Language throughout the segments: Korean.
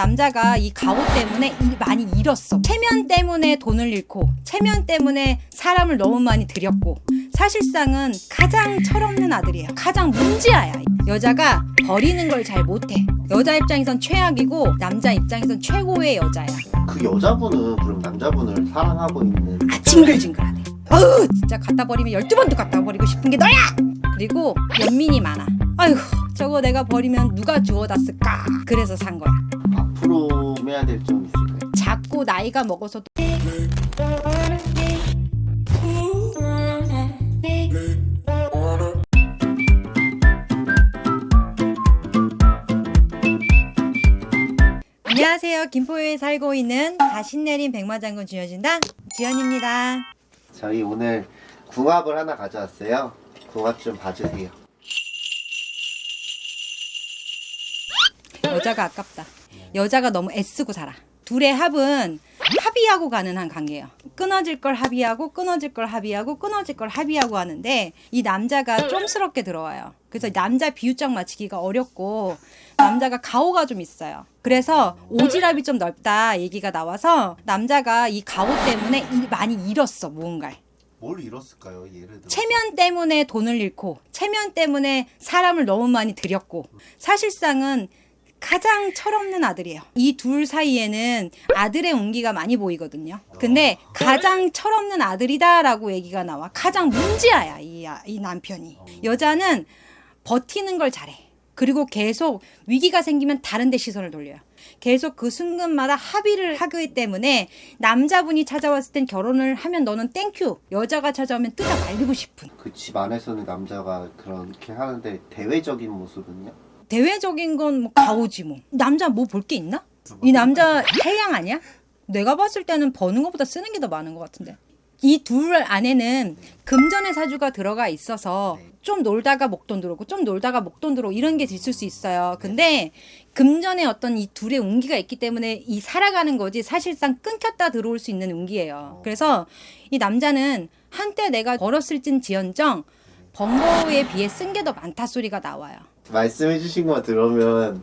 남자가 이 가오 때문에 일 많이 잃었어. 체면 때문에 돈을 잃고, 체면 때문에 사람을 너무 많이 들였고, 사실상은 가장 철없는 아들이에요. 가장 문제아야. 여자가 버리는 걸 잘 못해. 여자 입장에선 최악이고, 남자 입장에선 최고의 여자야. 그 여자분은 그럼 남자분을 사랑하고 있는 아, 징글징글하네. 어우, 진짜 갖다 버리면 12번도 갖다 버리고 싶은 게 너야! 그리고 연민이 많아. 아이고, 저거 내가 버리면 누가 주워다 쓸까? 그래서 산 거야. 조심해야 될 점 있을까요? 자꾸 나이가 먹어서도 안녕하세요. 김포에 살고 있는 다신 내린 백마장군 주여진다 지연입니다. 저희 오늘 궁합을 하나 가져왔어요. 궁합 좀 봐주세요. 여자가 아깝다. 여자가 너무 애쓰고 살아. 둘의 합은 합의하고 가는 한 관계예요. 끊어질 걸 합의하고 끊어질 걸 합의하고 끊어질 걸 합의하고 하는데 이 남자가 좀스럽게 들어와요. 그래서 남자 비유적 맞추기가 어렵고 남자가 가오가 좀 있어요. 그래서 오지랖이 좀 넓다 얘기가 나와서 남자가 이 가오 때문에 일- 많이 잃었어 무언가를. 뭘 잃었을까요? 예를 들어. 체면 때문에 돈을 잃고 체면 때문에 사람을 너무 많이 들였고 사실상은 가장 철없는 아들이에요. 이 둘 사이에는 아들의 온기가 많이 보이거든요. 근데 가장 철없는 아들이다라고 얘기가 나와. 가장 문제아야 이, 아- 이 남편이. 여자는 버티는 걸 잘해. 그리고 계속 위기가 생기면 다른 데 시선을 돌려요. 계속 그 순간마다 합의를 하기 때문에 남자분이 찾아왔을 땐 결혼을 하면 너는 thank you. 여자가 찾아오면 뜯어 말리고 싶은. 그 집 안에서는 남자가 그렇게 하는데 대외적인 모습은요? 대외적인 건 뭐 가오지 뭐. 남자 뭐 볼 게 있나? 이 남자 해양 아니야? 내가 봤을 때는 버는 것보다 쓰는 게 더 많은 것 같은데. 이 둘 안에는 금전의 사주가 들어가 있어서 좀 놀다가 목돈 들어오고 좀 놀다가 목돈 들어오고 이런 게 있을 수 있어요. 근데 금전의 어떤 이 둘의 운기가 있기 때문에 이 살아가는 거지 사실상 끊겼다 들어올 수 있는 운기예요. 그래서 이 남자는 한때 내가 벌었을진 지언정 번 거에 비해 쓴 게 더 많다 소리가 나와요. 말씀해주신 거 들으면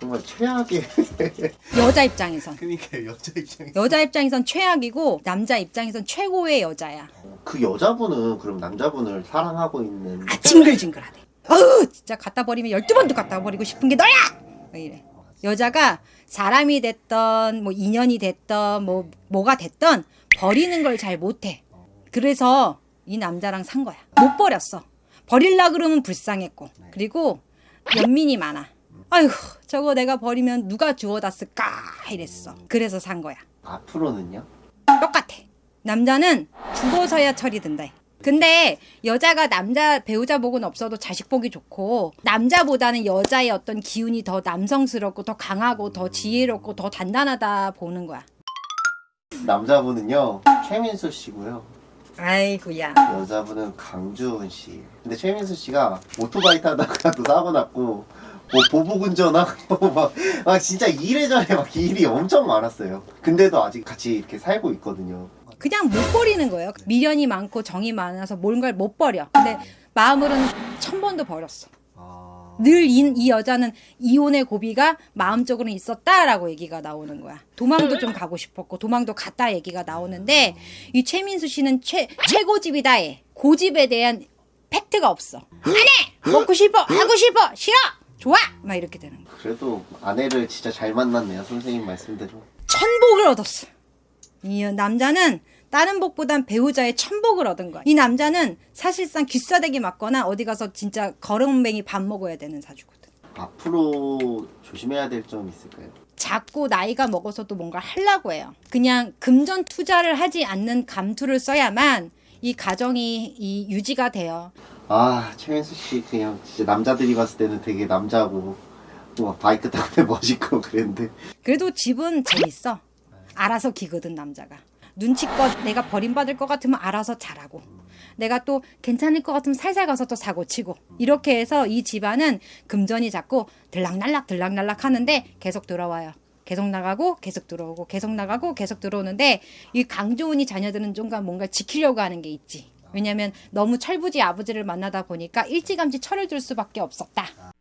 정말 최악의 여자 입장에선 그러니까 여자 입장에서 여자 입장에선 최악이고 남자 입장에선 최고의 여자야. 그 여자분은 그럼 남자분을 사랑하고 있는 아 징글징글하대. 어우 진짜 갖다 버리면 12번도 갖다 버리고 싶은 게 너야! 왜 이래. 여자가 사람이 됐던 뭐 인연이 됐던 뭐 뭐가 됐던 버리는 걸 잘 못해. 그래서 이 남자랑 산 거야. 못 버렸어. 버릴라 그러면 불쌍했고 그리고 연민이 많아. 아이고 저거 내가 버리면 누가 주워다 쓸까 이랬어. 그래서 산 거야. 앞으로는요? 똑같아. 남자는 죽어서야 철이 든다. 근데 여자가 남자 배우자 복은 없어도 자식 복이 좋고 남자보다는 여자의 어떤 기운이 더 남성스럽고 더 강하고 더 지혜롭고 더 단단하다 보는 거야. 남자분은요 최민수 씨고요 아이고야. 여자분은 강주은 씨. 근데 최민수 씨가 오토바이 타다가 또 사고 났고 뭐 보복 운전하고 막, 막 진짜 이래저래 막 일이 엄청 많았어요. 근데도 아직 같이 이렇게 살고 있거든요. 그냥 못 버리는 거예요. 미련이 많고 정이 많아서 뭔가를 못 버려. 근데 마음으로는 천 번도 버렸어. 늘 이 여자는 이혼의 고비가 마음적으로는 있었다라고 얘기가 나오는 거야. 도망도 좀 가고 싶었고 도망도 갔다 얘기가 나오는데 이 최민수 씨는 최 최고집이다 해. 고집에 대한 팩트가 없어. 안 해. 먹고 싶어. 하고 싶어. 싫어. 좋아. 막 이렇게 되는 거야. 그래도 아내를 진짜 잘 만났네요. 선생님 말씀대로. 천복을 얻었어. 이 남자는 다른 복보단 배우자의 천복을 얻은 거야. 이 남자는 사실상 귀싸대기 맞거나 어디 가서 진짜 거렁뱅이 밥 먹어야 되는 사주거든. 앞으로 조심해야 될 점 있을까요? 자꾸 나이가 먹어서도 뭔가 하려고 해요. 그냥 금전 투자를 하지 않는 감투를 써야만 이 가정이 이 유지가 돼요. 아 최민수 씨 그냥 진짜 남자들이 봤을 때는 되게 남자고 뭐 바이크 타고 멋있고 그랬는데 그래도 집은 재밌어. 알아서 기거든 남자가. 눈치껏 내가 버림받을 것 같으면 알아서 잘하고 내가 또 괜찮을 것 같으면 살살 가서 또 사고 치고 이렇게 해서 이 집안은 금전이 자꾸 들락날락 들락날락 하는데 계속 들어와요. 계속 나가고 계속 들어오고 계속 나가고 계속 들어오는데 이 강조은이 자녀들은 좀가 뭔가 지키려고 하는 게 있지. 왜냐면 너무 철부지 아버지를 만나다 보니까 일찌감치 철을 들 수밖에 없었다.